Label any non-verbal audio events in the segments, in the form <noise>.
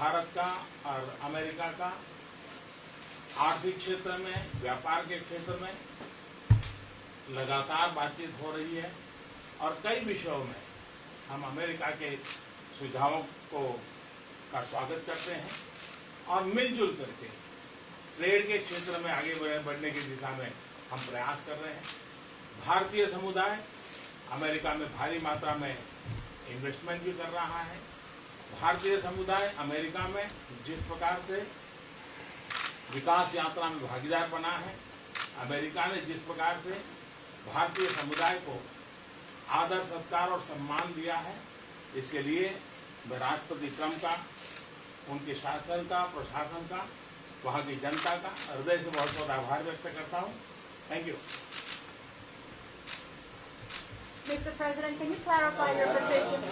भारत का और अमेरिका का आर्थिक क्षेत्र में, व्यापार के क्षेत्र में लगातार बातचीत हो रही है और कई विषयों में हम अमेरिका के सुझावों को, का स्वागत करते हैं और मिलजुल करके ट्रेड के क्षेत्र में आगे बढ़ने की दिशा में हम प्रयास कर रहे हैं। भारतीय समुदाय अमेरिका में भारी मात्रा में इन्वेस्टमेंट भी कर रहा है। भारतीय समुदाय अमेरिका में जिस प्रकार से विकास यात्रा में भागीदार बना है अमेरिका ने जिस प्रकार से भारतीय समुदाय को आदर सत्कार और सम्मान दिया है इसके लिए मैं राष्ट्रपति ट्रंप का उनके शासन का प्रशासन का वहाँ की जनता का हृदय से बहुत बहुत आभार व्यक्त करता हूँ thank you Mr. President, can you clarify your position?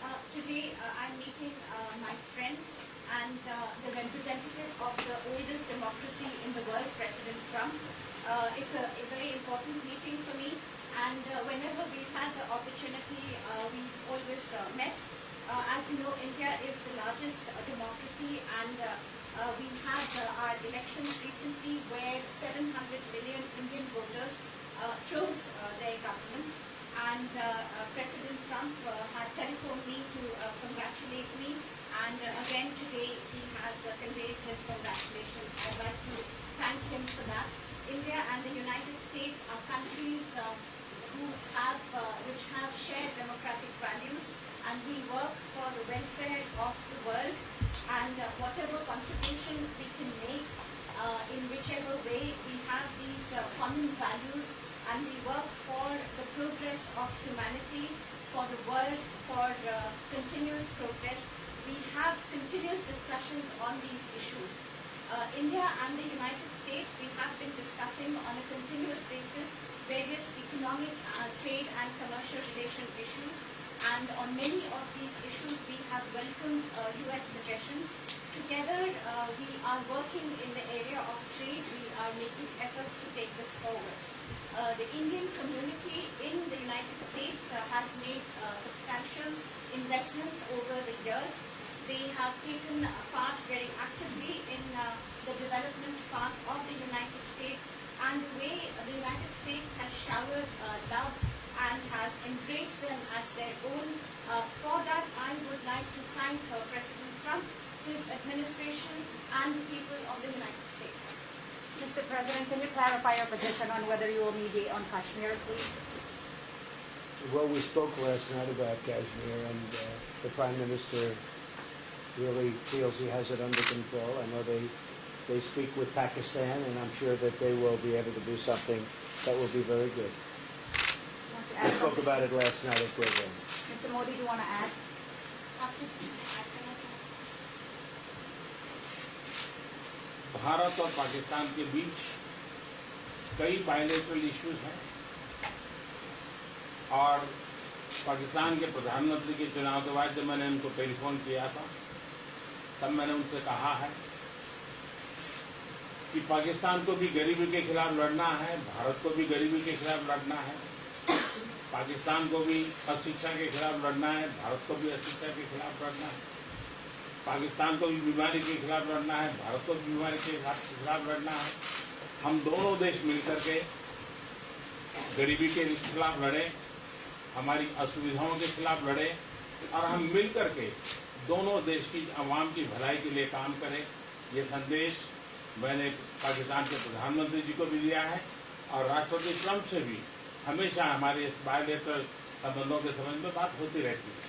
Uh, Today, uh, I'm meeting uh, my friend and uh, the representative of the oldest democracy in the world, President Trump. Uh, It's a a very important meeting for me, and whenever we've had the opportunity, we've always met. As you know, India is the largest democracy, and we had our elections recently where 700 million Indian voters chose their government and uh, uh, President Trump uh, had telephoned me to congratulate me and again today he has conveyed his congratulations. I'd like to thank him for that. India and the United States are countries uh, who have, uh, which have shared democratic values and we work for the welfare of the world and uh, whatever contribution we can make uh, in whichever way we have these uh, common values and we work for the progress of humanity, for the world, for uh, continuous progress. We have continuous discussions on these issues. Uh, India and the United States, we have been discussing on a continuous basis various economic, uh, trade and commercial relation issues. And on many of these issues, we have welcomed uh, US suggestions. Together, uh, we are working in the area of trade. We are making efforts to take this forward. Uh, the Indian community in the United States uh, has made uh, substantial investments over the years. They have taken part very actively in the development path of the United States and the way the United States has showered uh, love and has embraced them as their own. Uh, for that, I would like to thank uh, President Trump, his administration, and the people of the United States. Mr. President, can you clarify your position on whether you will mediate on Kashmir, please? Well, we spoke last night about Kashmir, and uh, the Prime Minister really feels he has it under control. I know they, they speak with Pakistan, and I'm sure that they will be able to do something that will be very good. Want to We add spoke something? about it last night at program. Mr. Modi, do you want to add? Bharat और पाकिस्तान के बीच कई bilateral issues हैं और पाकिस्तान के प्रधानमंत्री के चुनाव के बाद जब मैंने उनको टेलीफोन किया था तब मैंने उनसे कहा है कि पाकिस्तान को भी गरीबी के खिलाफ लड़ना है, भारत को भी गरीबी के खिलाफ लड़ना है। पाकिस्तान को भी अशिक्षा के खिलाफ लड़ना है, भारत को भी अशिक्षा के खिलाफ लड़ना है। पाकिस्तान को भी बीमारी के खिलाफ लड़ना है, भारत को भी बीमारी के खिलाफ लड़ना है। हम दोनों देश मिलकर के गरीबी के खिलाफ लड़े, हमारी असुविधाओं के खिलाफ लड़े, और हम मिलकर के दोनों देश की आवाम की भलाई के लिए काम करें। ये संदेश मैंने पाकिस्तान के प्रधानमंत्री जी को भी दिया है और राष्ट्रपति ट्रंप से भी हमेशा हमारे इस बायोलेटरल संबंधों के संबंध में बात होती रहती है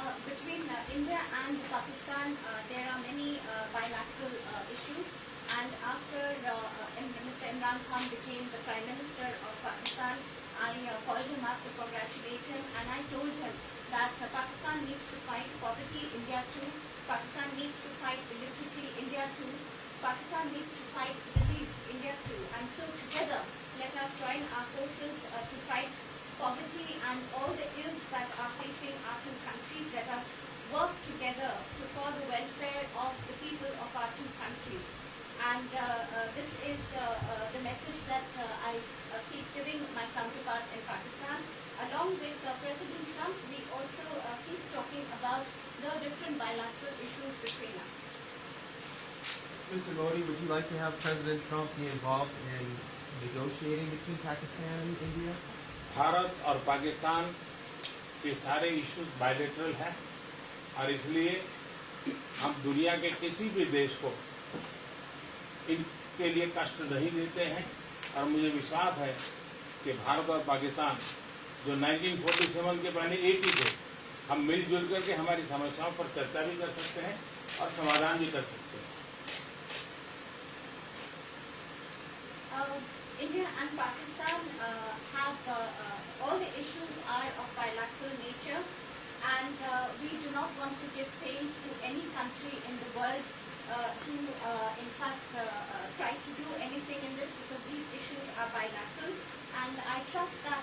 Uh, between uh, India and Pakistan, uh, there are many uh, bilateral uh, issues. And after uh, uh, Mr. Imran Khan became the Prime Minister of Pakistan, I uh, called him up to congratulate him, and I told him that uh, Pakistan needs to fight poverty, India too. Pakistan needs to fight illiteracy, India too. Pakistan needs to fight disease, India too. And so together, let us join our forces uh, to fight poverty and all the ills that are facing our two countries. Let us work together to for the welfare of the people of our two countries. And uh, uh, this is uh, uh, the message that uh, I keep giving my counterpart in Pakistan, along with President Trump, we also keep talking about the different bilateral issues between us. Mr. Modi, would you like to have President Trump be involved in negotiating between Pakistan and India? Bharat और पाकिस्तान के सारे issues bilateral हैं और इसलिए हम दुनिया के किसी भी देश को इनके लिए कष्ट नहीं देते हैं और मुझे विश्वास है कि भारत और पाकिस्तान जो 1947 के पहले एक ही थे हम मिलजुल करके हमारी समस्याओं पर चर्चा भी कर सकते हैं और समाधान भी कर सकते हैं Uh, India and Pakistan uh, have uh, uh, all the issues are of bilateral nature, and uh, we do not want to give pains to any country in the world uh, to, uh, in fact, uh, uh, try to do anything in this because these issues are bilateral. And I trust that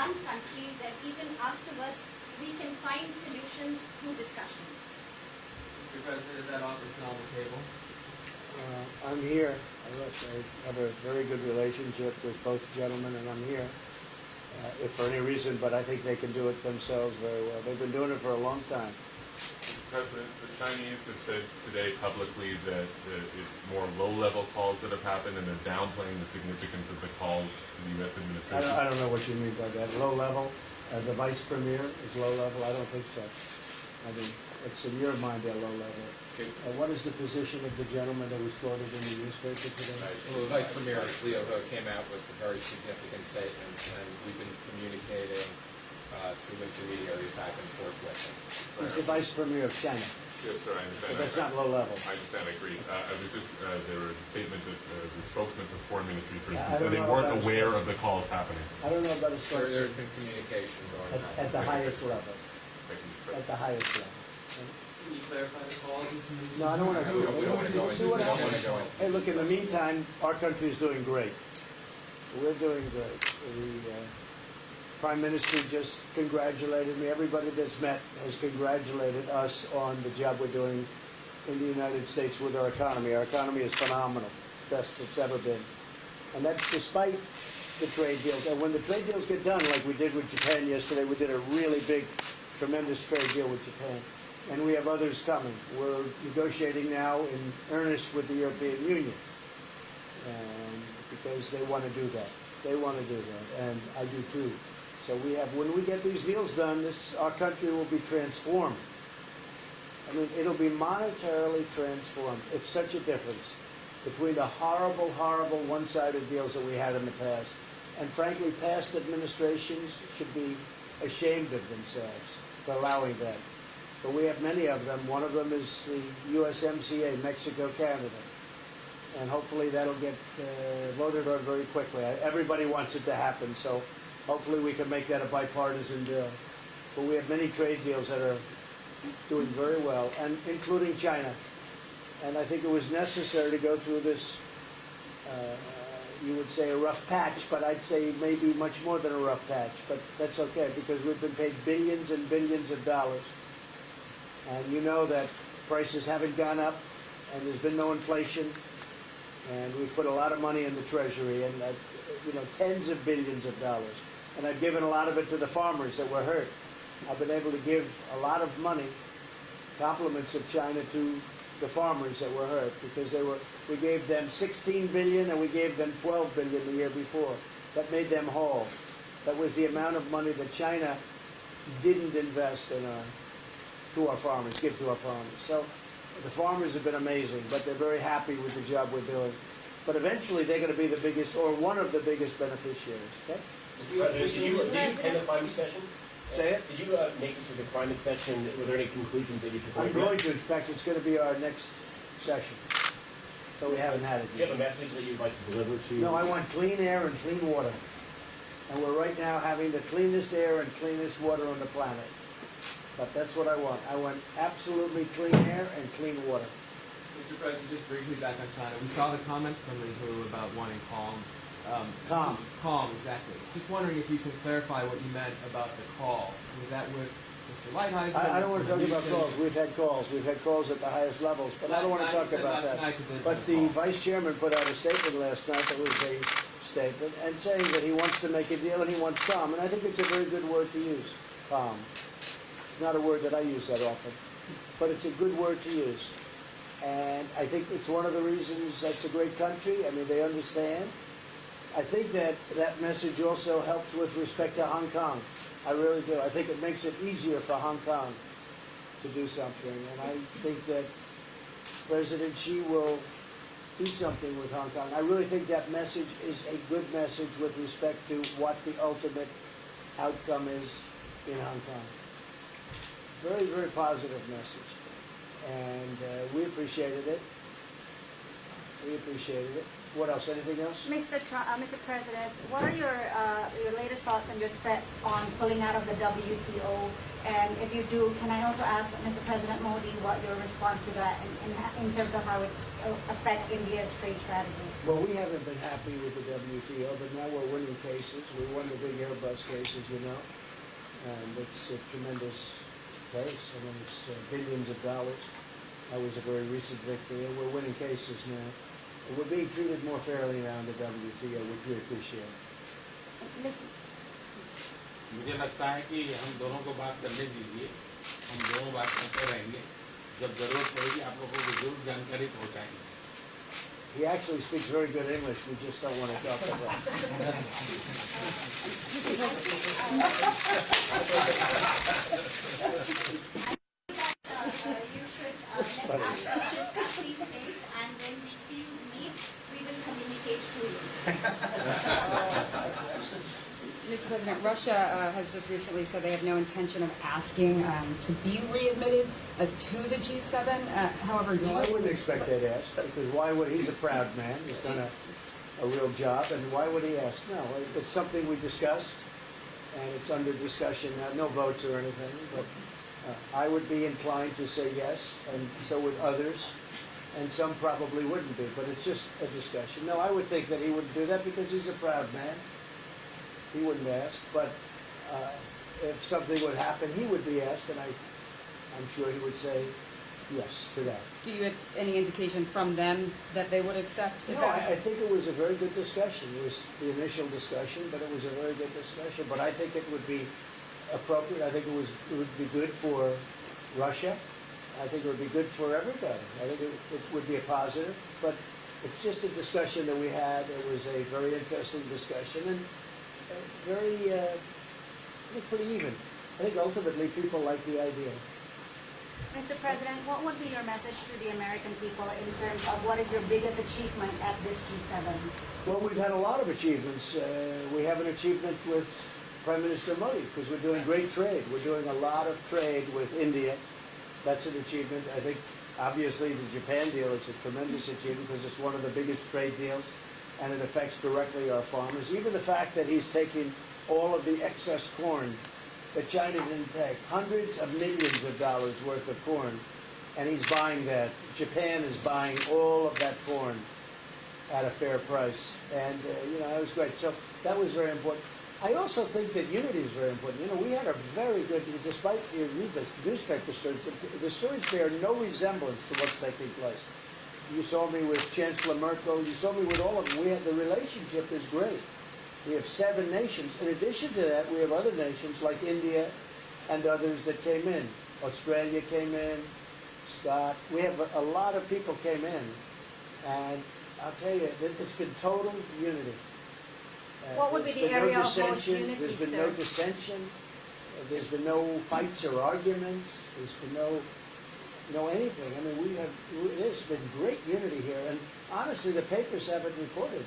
one country, then even afterwards, we can find solutions through discussions. Mr. President, is that offer still on the table? Uh, I'm here. I I have a very good relationship with both gentlemen, and I'm here. Uh, if for any reason, but I think they can do it themselves very well. They've been doing it for a long time. Mr. President, the Chinese have said today publicly that uh, it's more low-level calls that have happened, and they're downplaying the significance of the calls to the U.S. I administration. don't, I don't know what you mean by that. Low level, uh, the vice premier is low level? I don't think so. I mean, it's in your mind they're low level. Okay. Uh, what is the position of the gentleman that was quoted in the newspaper today? Well, the Vice Premier Liu He came out with a very significant statement, and we've been communicating uh, through intermediaries back and forth with him. He's the vice premier of China, Yes, sir, I understand. but that's I- not low level. I understand, I agree. Uh, I was just, uh, there was a statement that uh, the spokesman for foreign ministry, for Yeah, instance, said they weren't aware of spokesman. the calls happening. I don't know about a There, there's spokesman been communication going at, on. at the highest level, Thank at the highest level. Can you clarify the calls? No, I don't want to. We don't- wanna go into- See what we don't wanna happens. go into- Hey, look, in the meantime, our country is doing great. We're doing great. The uh, Prime Minister just congratulated me. Everybody that's met has congratulated us on the job we're doing in the United States with our economy. Our economy is phenomenal, best it's ever been. And that's despite the trade deals. And when the trade deals get done, like we did with Japan yesterday, we did a really big, tremendous trade deal with Japan. And we have others coming. We're negotiating now in earnest with the European Union. And because they want to do that. They want to do that, and I do too. So we have, when we get these deals done, this, our country will be transformed. I mean, it'll be monetarily transformed. It's such a difference between the horrible, horrible one-sided deals that we had in the past. And frankly, past administrations should be ashamed of themselves for allowing that. But we have many of them. One of them is the USMCA, Mexico, Canada. And hopefully that'll get uh, voted on very quickly. Everybody wants it to happen, so hopefully we can make that a bipartisan deal. But we have many trade deals that are doing very well, and including China. And I think it was necessary to go through this, uh, you would say a rough patch, but I'd say maybe much more than a rough patch. But that's okay, because we've been paid billions and billions of dollars. And you know that prices haven't gone up, and there's been no inflation, and we've put a lot of money in the treasury, and, uh, you know, tens of billions of dollars. And I've given a lot of it to the farmers that were hurt. I've been able to give a lot of money, compliments of China to the farmers that were hurt, because they were, we gave them 16 billion and we gave them 12 billion the year before. That made them whole. That was the amount of money that China didn't invest in our, to our farmers, give to our farmers. So the farmers have been amazing, but they're very happy with the job we're doing. But eventually, they're going to be the biggest, or one of the biggest beneficiaries. Okay? President, did you, did you attend the climate session? Say it. Did you uh, make it to the climate session? Were there any conclusions that you took away? I'm from it? going to. In fact, it's going to be our next session. So we haven't had it Do you have a message that you'd like to deliver to? No, I want clean air and clean water. And we're right now having the cleanest air and cleanest water on the planet. But that's what I want. I want absolutely clean air and clean water. Mr. President, just briefly back on China. We saw the comments from Liu He about wanting calm. Um, Calm. Calm, exactly. Just wondering if you can clarify what you meant about the call. Was that with Mr. Lighthizer? I, I don't want to talk about calls. We've had calls. We've had calls at the highest levels, but I don't want to talk about that. night that there's But the call. vice chairman put out a statement last night that was a statement and saying that he wants to make a deal and he wants calm. And I think it's a very good word to use, calm. It's not a word that I use that often, but it's a good word to use. And I think it's one of the reasons that's a great country. I mean, they understand. I think that that message also helps with respect to Hong Kong. I really do. I think it makes it easier for Hong Kong to do something. And I think that President Xi will do something with Hong Kong. I really think that message is a good message with respect to what the ultimate outcome is in Hong Kong. Very, very positive message. And uh, we appreciated it. We appreciated it. What else? Anything else? Mr. Uh, Mr. President, what are your, uh, your latest thoughts on your threat on pulling out of the WTO? And if you do, can I also ask Mr. President Modi what your response to that in, in, in terms of how it uh, affect India's trade strategy? Well, we haven't been happy with the WTO, but now we're winning cases. We won the big Airbus cases, you know, and it's a tremendous case. I mean, it's uh, billions of dollars. That was a very recent victory, and we're winning cases now And we're being treated more fairly now in the WTO, which we appreciate. Mr. मुझे लगता है कि हम दोनों को बात करने दीजिए हम दोनों बात करते रहेंगे जब जरूरत पड़ेगी आप लोगों को जरूर जानकारी पहुंचाएंगे He actually speaks very good English. We just don't want to talk about it. <laughs> Uh, you should uh, let us uh, discuss these things and when we <laughs> feel need, we <laughs> Mr. President, Russia uh, has just recently said they have no intention of asking um, to be readmitted uh, to the G7. Uh, however, do No, I wouldn't expect that ask, because why would, he's a proud man, he's done a, a real job, and why would he ask? No, it's something we discussed, and it's under discussion now, no votes or anything, but uh, I would be inclined to say yes, and so would others, and some probably wouldn't be, but it's just a discussion. No, I would think that he wouldn't do that because he's a proud man. He wouldn't ask, but uh, if something would happen, he would be asked, and I, I'm sure he would say yes to that. do you have any indication from them that they would accept? if No, I? I think it was a very good discussion. It was the initial discussion, but it was a very good discussion. But I think it would be appropriate. I think it was, it would be good for Russia. I think it would be good for everybody. I think it, it would be a positive, but it's just a discussion that we had. It was a very interesting discussion and uh, very, uh, I think pretty even. I think ultimately people like the idea. Mr. President, what would be your message to the American people in terms of what is your biggest achievement at this G7? Well, we've had a lot of achievements. Uh, we have an achievement with Prime Minister Modi because we're doing great trade. We're doing a lot of trade with India. That's an achievement. I think obviously the Japan deal is a tremendous achievement because it's one of the biggest trade deals and it affects directly our farmers. Even the fact that he's taking all of the excess corn that China didn't take, hundreds of millions of dollars worth of corn, and he's buying that. Japan is buying all of that corn at a fair price. And, uh, you know, that was great. So that was very important. I also think that unity is very important. You know, we had a very good, despite you read the newspaper stories, the, stories bear no resemblance to what's taking place. You saw me with Chancellor Merkel. You saw me with all of them. We have, the relationship is great. We have seven nations. In addition to that, we have other nations like India and others that came in. Australia came in, Scott. We have a, a lot of people came in. And I'll tell you, it's been total unity. Uh, What would be the no area of most unity, There's been no sir? dissension. Uh, There's been no fights or arguments. There's been no, know, anything. I mean, we have, there's been great unity here. And honestly, the papers haven't reported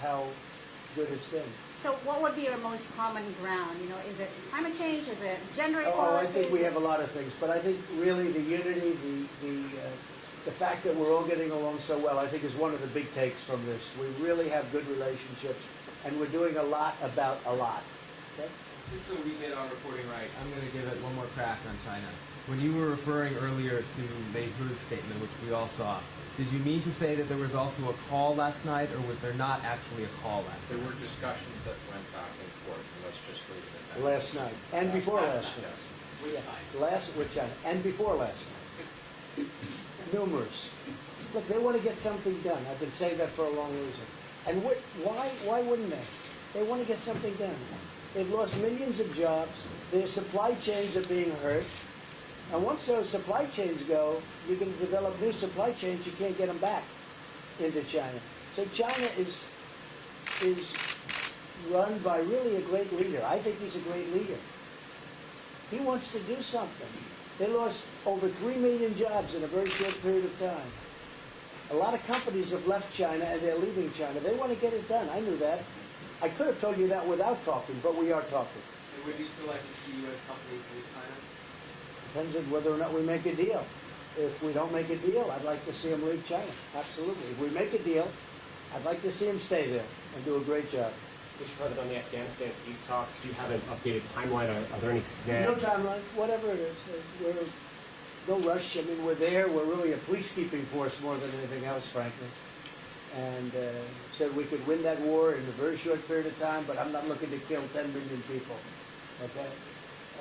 how good it's been. So what would be your most common ground? You know, is it climate change? Is it gender equality? Oh? I think we have a lot of things, but I think really the unity, the, the, uh, the fact that we're all getting along so well, I think is one of the big takes from this. We really have good relationships, and we're doing a lot about a lot. Okay? Just so we get our reporting right, I'm going to give it one more crack on China. When you were referring earlier to Mei Hu's statement, which we all saw, did you mean to say that there was also a call last night, or was there not actually a call last night? There were discussions that went back and forth, and let's just leave it at that. Last night, and before last night. Yes. Yeah, Last, with China, and before last night. <laughs> Numerous. Look, they want to get something done. I've been saying that for a long reason. And what, why, why wouldn't they? They want to get something done. They've lost millions of jobs. Their supply chains are being hurt. And once those supply chains go, going to develop new supply chains. You can't get them back into China. So China is is run by really a great leader. I think he's a great leader. He wants to do something. They lost over 3 million jobs in a very short period of time. A lot of companies have left China and they're leaving China. They want to get it done. I knew that. I could have told you that without talking, but we are talking. And would you still like to see U.S. companies leave China? Depends on whether or not we make a deal. If we don't make a deal, I'd like to see them leave China. Absolutely. If we make a deal, I'd like to see them stay there and do a great job. Mr. President, on the Afghanistan peace talks, do you have an updated timeline? Are, are there any snags? No timeline, whatever it is. We're, no rush. I mean, we're there. We're really a peacekeeping force more than anything else, frankly. And uh, said we could win that war in a very short period of time, but I'm not looking to kill 10 million people. Okay?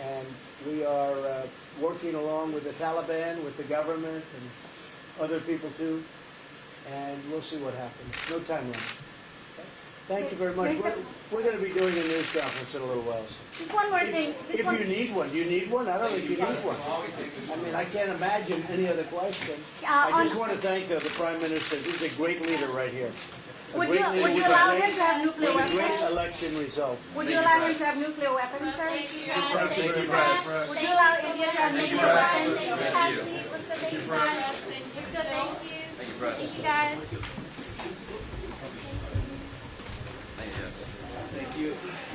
And we are uh, working along with the Taliban, with the government, and other people too. And we'll see what happens. No timeline. Okay? Thank you very much. We're, we're going to be doing a news conference in a little while. So. Just one more thing. Just If one, you need one, do you need one? I don't think you need one. I mean, I can't imagine any other question. Uh, I just want to thank uh, the Prime Minister. He's a great leader right here. A would great you, leader would you allow him to have nuclear with a great weapons? election result. Would you allow him to have nuclear weapons, sir? Thank you, Thank you very Press. much. Would you allow India to have nuclear weapons? Thank you, Patsy. What's the thank you, Press? Thank you, thank you. Thank you, Press. Thank you, guys. Thank you.